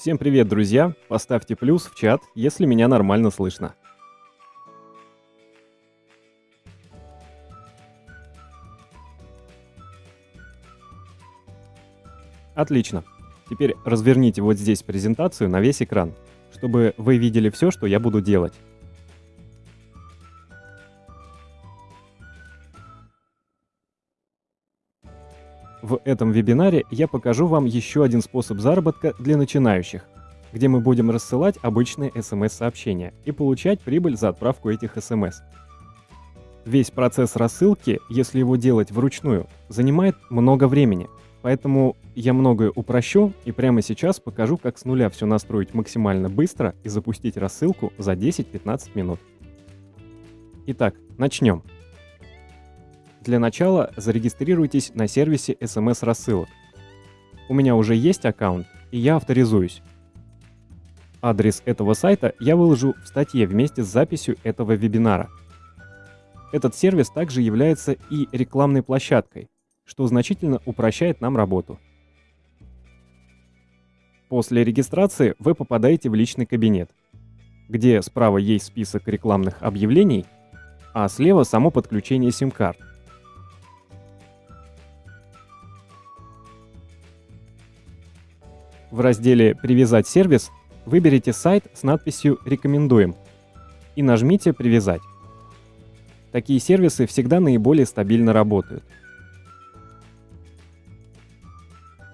Всем привет, друзья! Поставьте плюс в чат, если меня нормально слышно. Отлично. Теперь разверните вот здесь презентацию на весь экран, чтобы вы видели все, что я буду делать. В этом вебинаре я покажу вам еще один способ заработка для начинающих, где мы будем рассылать обычные смс-сообщения и получать прибыль за отправку этих смс. Весь процесс рассылки, если его делать вручную, занимает много времени, поэтому я многое упрощу и прямо сейчас покажу, как с нуля все настроить максимально быстро и запустить рассылку за 10-15 минут. Итак, начнем. Для начала зарегистрируйтесь на сервисе SMS-рассылок. У меня уже есть аккаунт, и я авторизуюсь. Адрес этого сайта я выложу в статье вместе с записью этого вебинара. Этот сервис также является и рекламной площадкой, что значительно упрощает нам работу. После регистрации вы попадаете в личный кабинет, где справа есть список рекламных объявлений, а слева само подключение сим-карт. В разделе «Привязать сервис» выберите сайт с надписью «Рекомендуем» и нажмите «Привязать». Такие сервисы всегда наиболее стабильно работают.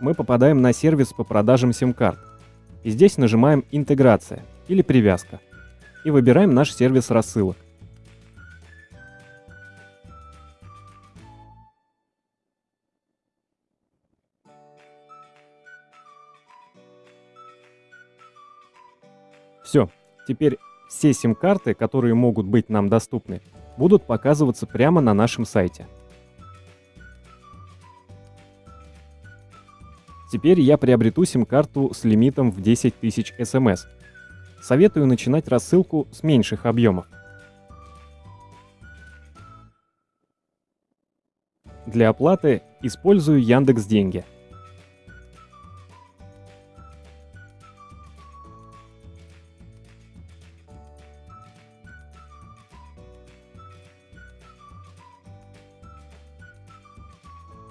Мы попадаем на сервис по продажам сим-карт. И здесь нажимаем «Интеграция» или «Привязка» и выбираем наш сервис рассылок. Все, теперь все сим-карты, которые могут быть нам доступны, будут показываться прямо на нашем сайте. Теперь я приобрету сим-карту с лимитом в 10 тысяч смс. Советую начинать рассылку с меньших объемов. Для оплаты использую Яндекс Деньги –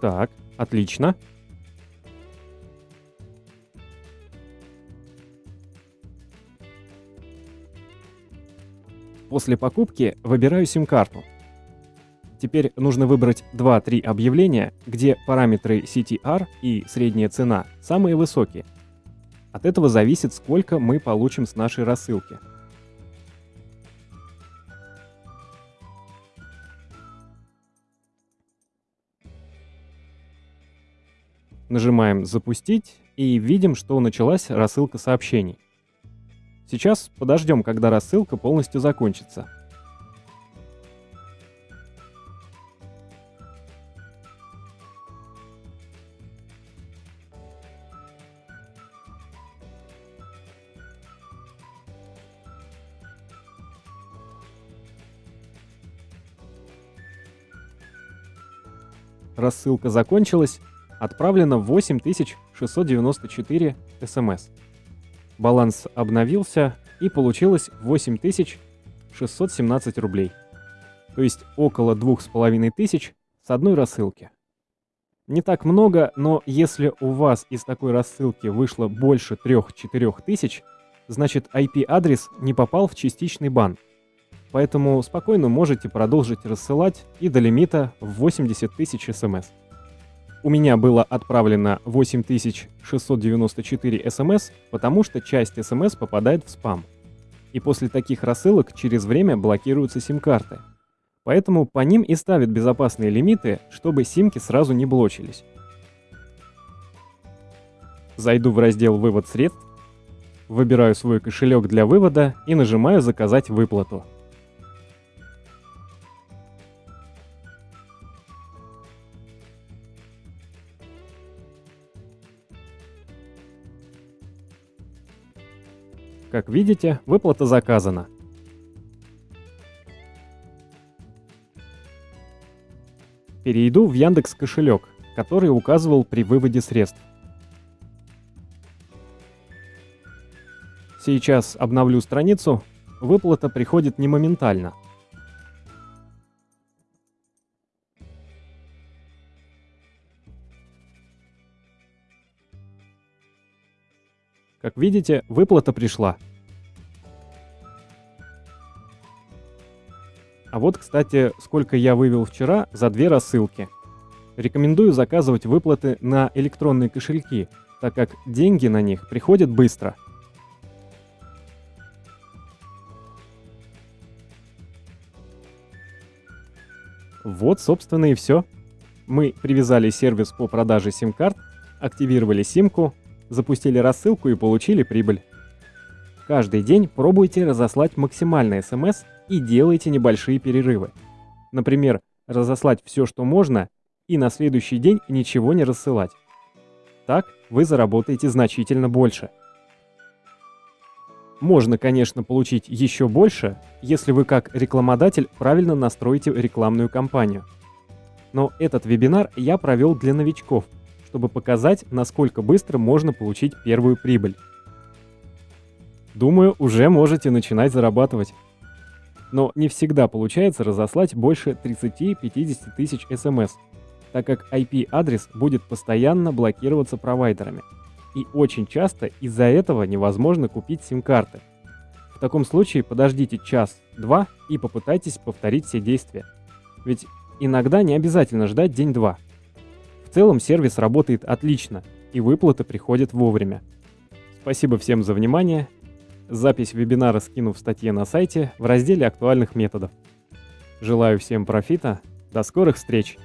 Так, отлично. После покупки выбираю сим-карту. Теперь нужно выбрать 2-3 объявления, где параметры CTR и средняя цена самые высокие. От этого зависит, сколько мы получим с нашей рассылки. Нажимаем «Запустить» и видим, что началась рассылка сообщений. Сейчас подождем, когда рассылка полностью закончится. Рассылка закончилась, Отправлено 8694 смс. Баланс обновился и получилось 8617 рублей. То есть около 2500 с одной рассылки. Не так много, но если у вас из такой рассылки вышло больше 3-4 тысяч, значит IP-адрес не попал в частичный бан. Поэтому спокойно можете продолжить рассылать и до лимита в 80 тысяч смс. У меня было отправлено 8694 смс, потому что часть смс попадает в спам. И после таких рассылок через время блокируются сим-карты. Поэтому по ним и ставят безопасные лимиты, чтобы симки сразу не блочились. Зайду в раздел «Вывод средств», выбираю свой кошелек для вывода и нажимаю «Заказать выплату». Как видите, выплата заказана. Перейду в Яндекс кошелек, который указывал при выводе средств. Сейчас обновлю страницу. Выплата приходит не моментально. Как видите, выплата пришла. А вот, кстати, сколько я вывел вчера за две рассылки. Рекомендую заказывать выплаты на электронные кошельки, так как деньги на них приходят быстро. Вот, собственно, и все. Мы привязали сервис по продаже сим-карт, активировали симку, запустили рассылку и получили прибыль. Каждый день пробуйте разослать максимально смс и делайте небольшие перерывы. Например, разослать все, что можно, и на следующий день ничего не рассылать. Так вы заработаете значительно больше. Можно, конечно, получить еще больше, если вы как рекламодатель правильно настроите рекламную кампанию. Но этот вебинар я провел для новичков, чтобы показать, насколько быстро можно получить первую прибыль. Думаю, уже можете начинать зарабатывать. Но не всегда получается разослать больше 30-50 тысяч смс, так как IP-адрес будет постоянно блокироваться провайдерами. И очень часто из-за этого невозможно купить сим-карты. В таком случае подождите час-два и попытайтесь повторить все действия. Ведь иногда не обязательно ждать день-два. Целом сервис работает отлично, и выплаты приходят вовремя. Спасибо всем за внимание. Запись вебинара скину в статье на сайте в разделе актуальных методов. Желаю всем профита. До скорых встреч!